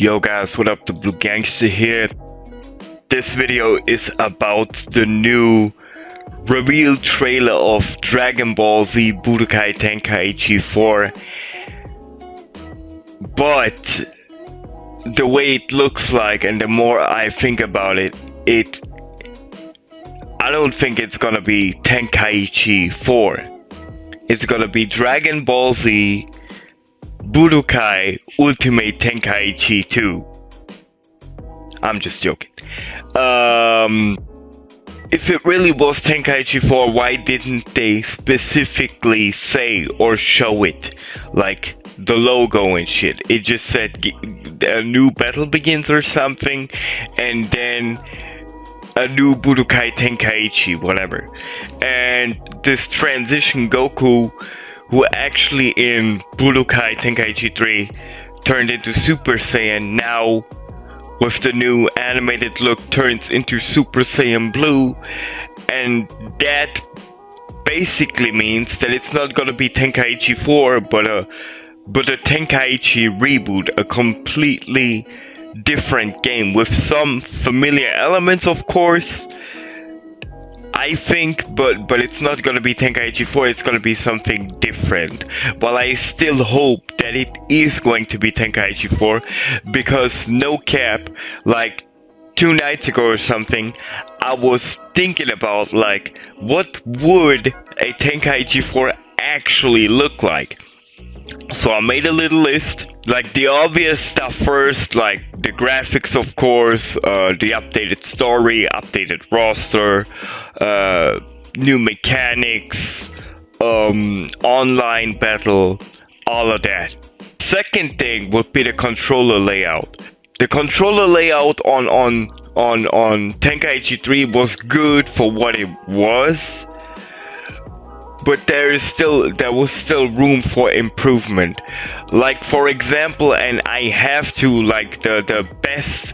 Yo guys, what up? The Blue Gangster here. This video is about the new reveal trailer of Dragon Ball Z Budokai Tenkaichi 4. But the way it looks like and the more I think about it, it I don't think it's gonna be Tenkaichi 4. It's gonna be Dragon Ball Z Budokai Ultimate Tenkaichi 2. I'm just joking. Um, if it really was Tenkaichi 4, why didn't they specifically say or show it? Like the logo and shit. It just said a new battle begins or something, and then a new Budokai Tenkaichi, whatever. And this transition Goku who actually in Budokai Tenkaichi 3 turned into Super Saiyan, now with the new animated look turns into Super Saiyan Blue, and that basically means that it's not gonna be Tenkaichi 4, but a but a Tenkaichi reboot, a completely different game with some familiar elements, of course, I think, but but it's not gonna be Tenkaichi 4, it's gonna be something different. But I still hope that it is going to be Tenkaichi 4, because no cap, like two nights ago or something, I was thinking about like, what would a Tenkaichi 4 actually look like? So I made a little list, like the obvious stuff first, like the graphics of course, uh, the updated story, updated roster, uh, new mechanics, um, online battle, all of that. Second thing would be the controller layout. The controller layout on on on on Tenkaichi 3 was good for what it was but there is still there was still room for improvement like for example and i have to like the the best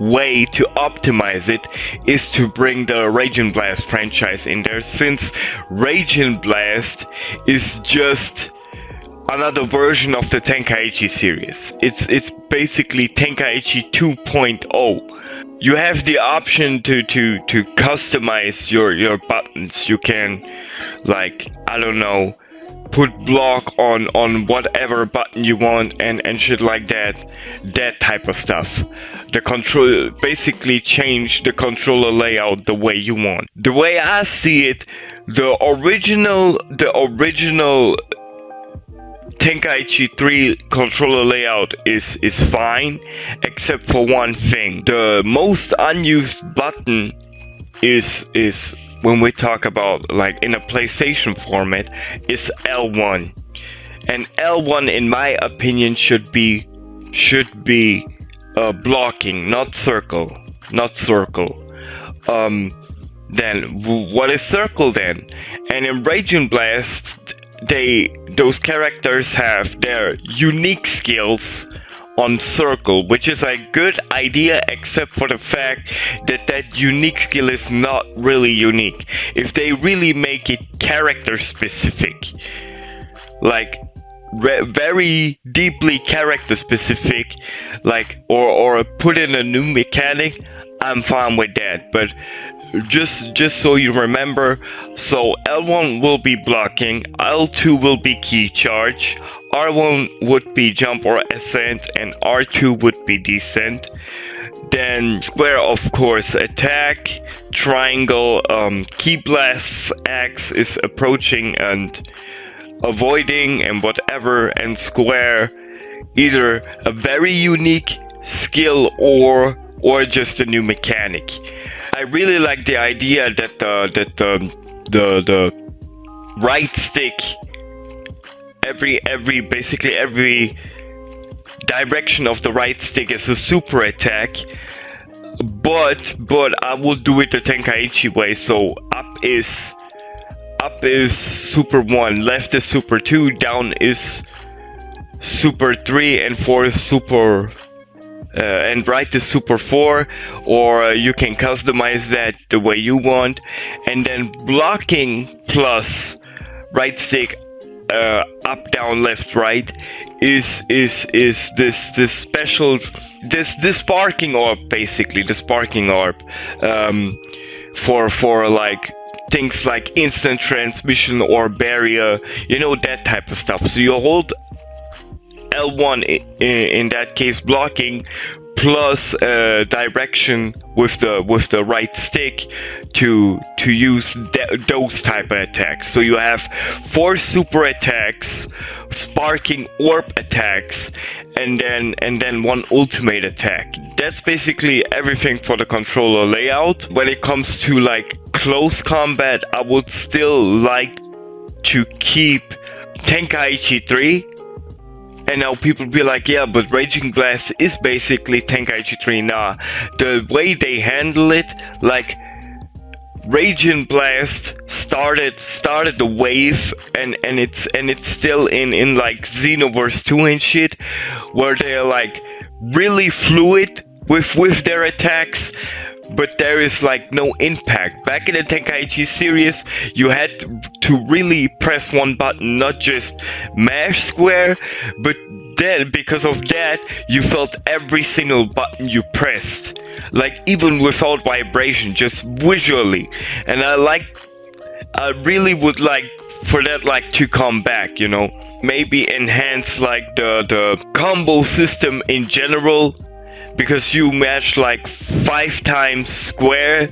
way to optimize it is to bring the Raging Blast franchise in there since Raging Blast is just another version of the Tenkaichi series. It's it's basically Tenkaichi 2.0 you have the option to to to customize your your buttons. You can like i don't know put block on on whatever button you want and and shit like that. That type of stuff. The control basically change the controller layout the way you want. The way i see it the original the original Tenkaichi 3 controller layout is, is fine, except for one thing. The most unused button is is when we talk about like in a PlayStation format is L1. And L1 in my opinion should be should be uh, blocking, not circle, not circle. Um, then what is circle then? And in Raging Blast they those characters have their unique skills on circle which is a good idea except for the fact that that unique skill is not really unique. If they really make it character specific like very deeply character specific like or or put in a new mechanic I'm fine with that but just just so you remember so L1 will be blocking L2 will be ki charge R1 would be jump or ascent and R2 would be descent. Then square of course attack triangle um, ki blast X is approaching and avoiding and whatever and square either a very unique skill or or just a new mechanic. I really like the idea that the that the the the right stick every every basically every direction of the right stick is a super attack but but I will do it the Tenkaichi way. So up is up is super 1 left is super 2 down is super 3 and 4 is super uh, and write the super 4 or uh, you can customize that the way you want. And then blocking plus right stick uh, up down left right is is is this this special this this sparking orb basically the sparking orb um, for for like things like instant transmission or barrier you know that type of stuff. So you hold L1 in, that case blocking plus uh, direction with the with the right stick to to use those type of attacks. So you have four super attacks, sparking orb attacks, and then and then one ultimate attack. That's basically everything for the controller layout. When it comes to like close combat, I would still like to keep Tenkaichi 3 and now people be like, yeah, but Raging Blast is basically Tenkaichi 3. Nah, the way they handle it, like Raging Blast started started the wave and and it's and it's still in in like Xenoverse 2 and shit where they're like really fluid with with their attacks but there is like no impact. Back in the Tenkaichi series, you had to really press one button, not just mash square, but then because of that, you felt every single button you pressed. Like even without vibration, just visually. And I like, I really would like for that like to come back, you know. Maybe enhance like the, the combo system in general because you match like five times square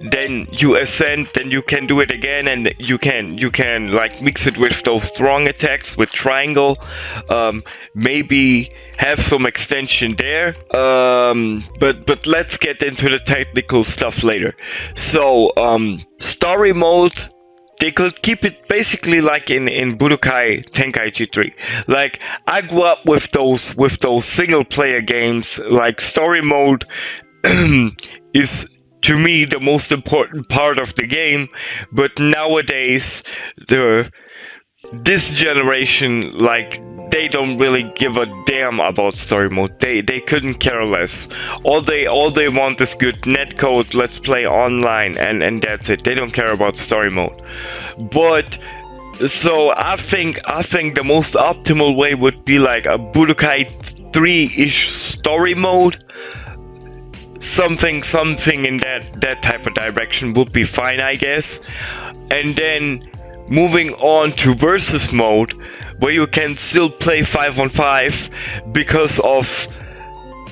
then you ascend then you can do it again and you can you can like mix it with those strong attacks with triangle. Um, maybe have some extension there. Um, but but let's get into the technical stuff later. So um, story mode they could keep it basically like in in Budokai Tenkaichi 3. Like I grew up with those with those single player games. Like story mode is to me the most important part of the game. But nowadays the this generation like they don't really give a damn about story mode. They they couldn't care less. All they all they want is good netcode, let's play online and and that's it. They don't care about story mode. But so I think I think the most optimal way would be like a Budokai 3-ish story mode. Something something in that that type of direction would be fine, I guess. And then moving on to versus mode where you can still play 5 on 5 because of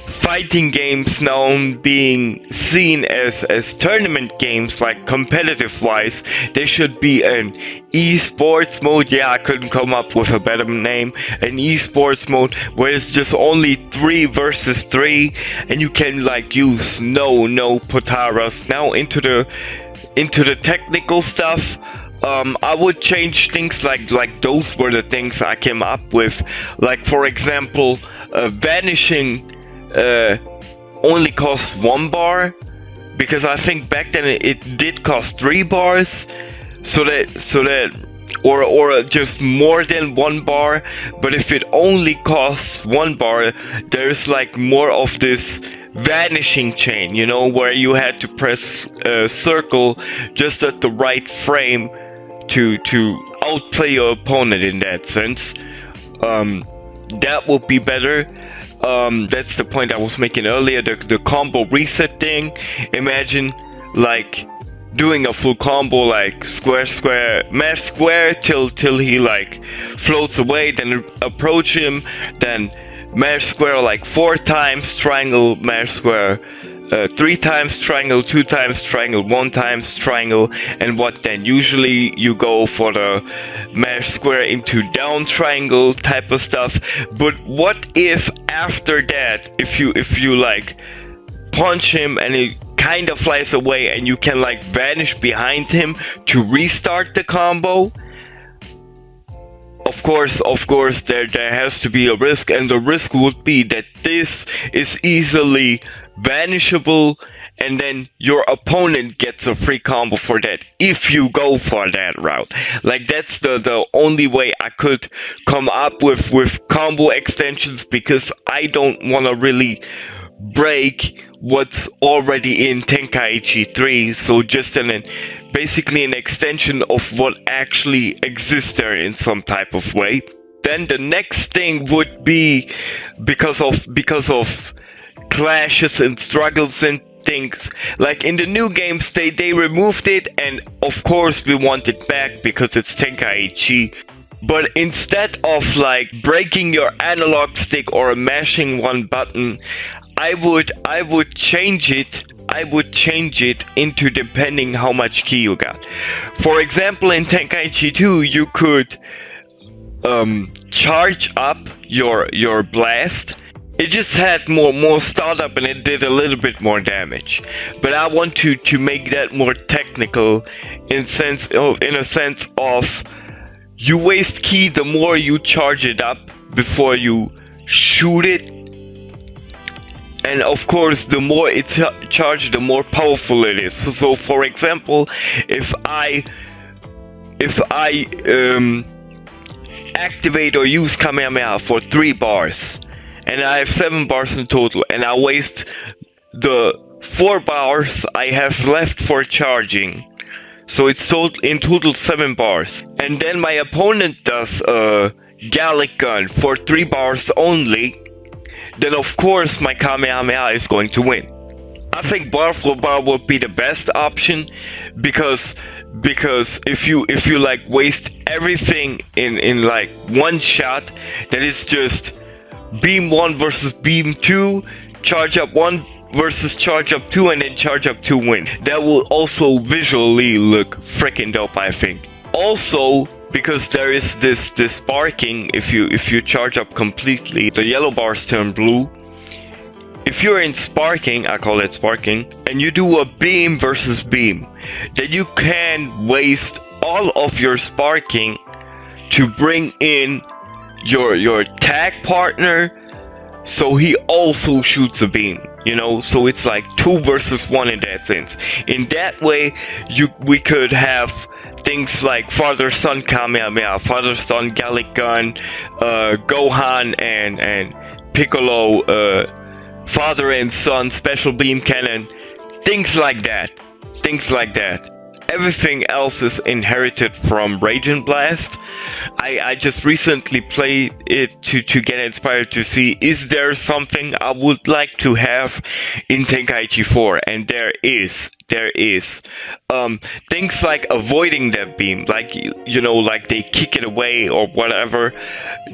fighting games now being seen as as tournament games like competitive wise there should be an esports mode. Yeah i couldn't come up with a better name. An esports mode where it's just only three versus three and you can like use no no potaras. Now into the into the technical stuff um, I would change things like like those were the things I came up with. Like for example, uh, vanishing uh, only costs one bar because I think back then it, it did cost three bars. So that so that or or just more than one bar. But if it only costs one bar, there's like more of this vanishing chain, you know, where you had to press a circle just at the right frame to to outplay your opponent in that sense. Um, that would be better. Um, that's the point I was making earlier. The, the combo reset thing. Imagine like doing a full combo like square square mash square till till he like floats away then approach him then mash square like four times triangle mash square uh, three times triangle, two times triangle, one times triangle, and what then? Usually you go for the mash square into down triangle type of stuff. But what if after that, if you if you like punch him and he kind of flies away and you can like vanish behind him to restart the combo? Of course, of course, there, there has to be a risk, and the risk would be that this is easily vanishable and then your opponent gets a free combo for that if you go for that route. Like that's the the only way i could come up with with combo extensions because i don't want to really break what's already in Tenkaichi 3, so just an basically an extension of what actually exists there in some type of way. Then the next thing would be because of because of clashes and struggles and things like in the new games they they removed it and of course we want it back because it's Tenkaichi but instead of like breaking your analog stick or mashing one button I would I would change it I would change it into depending how much ki you got. For example, in Tenkaichi 2, you could um, charge up your your blast. It just had more more startup and it did a little bit more damage. But I want to to make that more technical in sense of in a sense of you waste ki the more you charge it up before you shoot it. And of course the more it's charged the more powerful it is. So for example if i if i um, activate or use kamehameha for three bars and i have seven bars in total and i waste the four bars i have left for charging so it's total in total seven bars and then my opponent does a Galick gun for three bars only then of course my Kamehameha is going to win. I think bar for bar would be the best option because because if you if you like waste everything in in like one shot that is just beam 1 versus beam 2 charge up 1 versus charge up 2 and then charge up 2 win. That will also visually look freaking dope I think. Also because there is this this sparking if you if you charge up completely the yellow bars turn blue. If you're in sparking i call it sparking and you do a beam versus beam then you can waste all of your sparking to bring in your your tag partner so he also shoots a beam you know so it's like two versus one in that sense in that way you we could have things like Father Son Kamehameha, Father Son Galick Gun, uh, Gohan and and Piccolo, uh, Father and Son Special Beam Cannon, things like that, things like that. Everything else is inherited from Raging Blast. I, I just recently played it to, to get inspired to see is there something I would like to have in Tenkaichi 4 and there is there is. Um, things like avoiding that beam like you know like they kick it away or whatever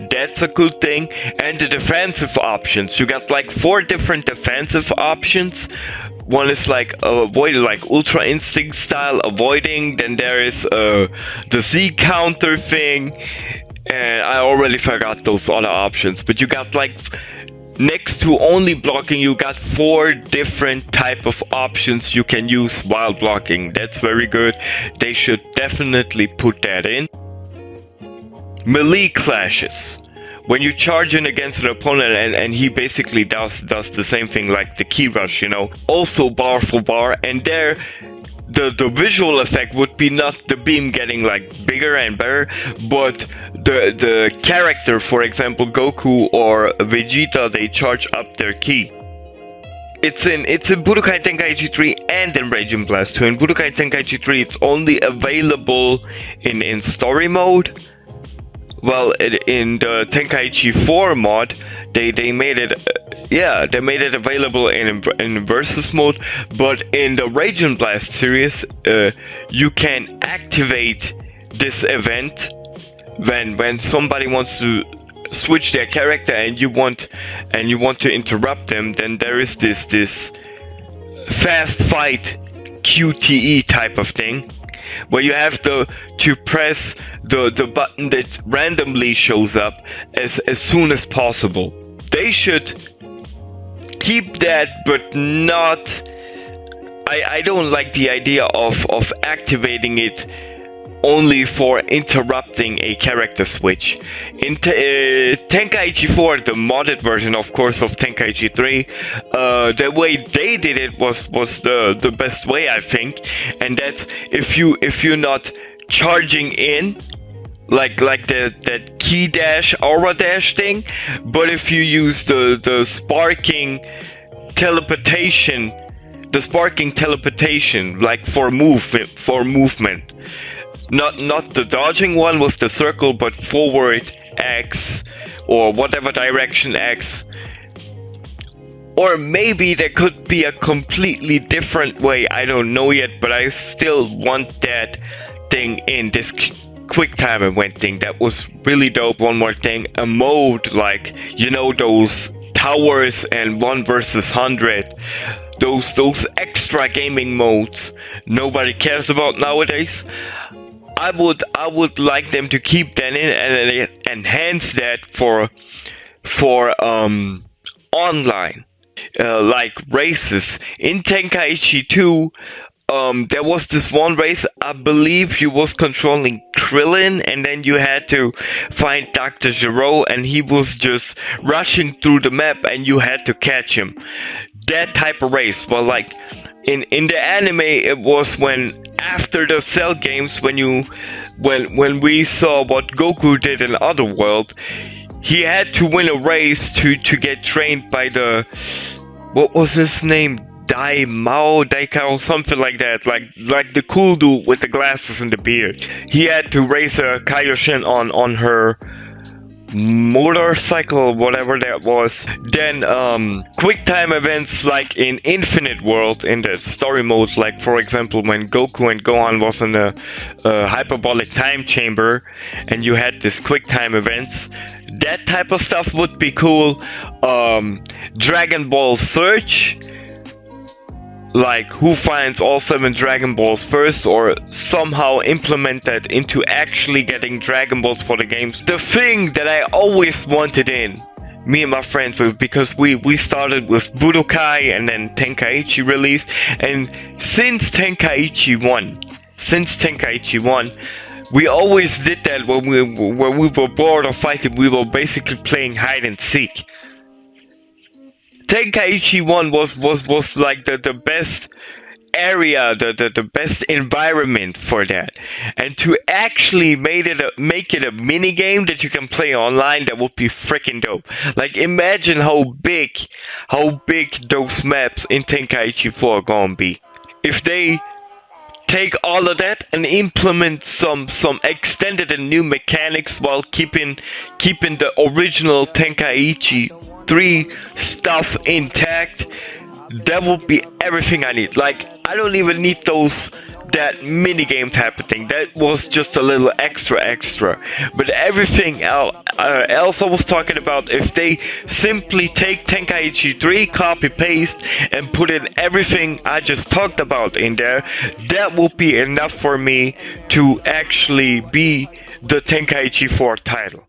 that's a good thing. And the defensive options you got like four different defensive options. One is like uh, avoiding like ultra instinct style avoiding then there is uh, the z counter thing and i already forgot those other options but you got like next to only blocking you got four different type of options you can use while blocking. That's very good. They should definitely put that in. Melee clashes. When you charge in against an opponent and, and he basically does does the same thing like the ki rush you know. Also bar for bar and there the the visual effect would be not the beam getting like bigger and better but the the character for example goku or vegeta they charge up their ki it's in it's in Budokai Tenkaichi 3 and in Raging Blast 2. In Budokai Tenkaichi 3 it's only available in, in story mode. Well, in the Tenkaichi 4 mod, they they made it yeah they made it available in in versus mode but in the Raging Blast series uh, you can activate this event when when somebody wants to switch their character and you want and you want to interrupt them then there is this this fast fight QTE type of thing where you have to to press the the button that randomly shows up as as soon as possible. They should keep that, but not. I I don't like the idea of of activating it only for interrupting a character switch. In uh, Tenkaichi 4, the modded version, of course, of Tenkaichi 3, uh, the way they did it was was the the best way, I think, and that's if you if you're not charging in like like the that ki dash aura dash thing but if you use the the sparking teleportation, the sparking teleportation, like for move for movement. Not not the dodging one with the circle, but forward X or whatever direction X. Or maybe there could be a completely different way. I don't know yet, but I still want that thing in this quick time event thing. That was really dope. One more thing, a mode like you know those towers and one versus hundred. Those those extra gaming modes nobody cares about nowadays. I would I would like them to keep that in and enhance that for for um online uh, like races in Tenkaichi 2 um, there was this one race, I believe you was controlling Krillin, and then you had to find Dr. Gero, and he was just rushing through the map, and you had to catch him. That type of race, well, like in in the anime, it was when after the Cell games, when you when when we saw what Goku did in Otherworld, he had to win a race to to get trained by the what was his name Dai Mao Daikao, something like that, like like the cool dude with the glasses and the beard. He had to race a Kaioshin on on her motorcycle, whatever that was. Then um, quick time events like in Infinite World in the story mode, like for example when Goku and Gohan was in a, a hyperbolic time chamber, and you had this quick time events. That type of stuff would be cool. Um, Dragon Ball Search like who finds all seven Dragon Balls first or somehow implement that into actually getting Dragon Balls for the games. The thing that I always wanted in, me and my friends, because we, we started with Budokai and then Tenkaichi released, and since Tenkaichi 1, since Tenkaichi 1, we always did that when we when we were bored of fighting, we were basically playing hide and seek. Tenkaichi 1 was was was like the, the best area, the, the, the best environment for that. And to actually made it a, make it a mini game that you can play online, that would be freaking dope. Like imagine how big, how big those maps in Tenkaichi 4 are gonna be. If they take all of that and implement some some extended and new mechanics while keeping keeping the original Tenkaichi 3 stuff intact, that would be everything I need. Like, I don't even need those that mini game type of thing. That was just a little extra extra. But everything else, uh, else I was talking about, if they simply take Tenkaichi 3, copy paste, and put in everything I just talked about in there, that would be enough for me to actually be the Tenkaichi 4 title.